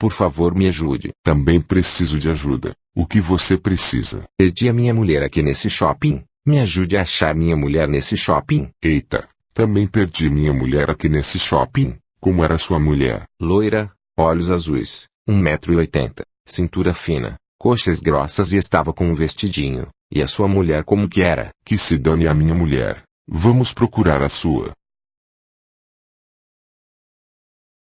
Por favor me ajude. Também preciso de ajuda. O que você precisa? Perdi a minha mulher aqui nesse shopping. Me ajude a achar minha mulher nesse shopping. Eita, também perdi minha mulher aqui nesse shopping. Como era sua mulher? Loira, olhos azuis, 1,80m, cintura fina, coxas grossas e estava com um vestidinho. E a sua mulher como que era? Que se dane a minha mulher. Vamos procurar a sua.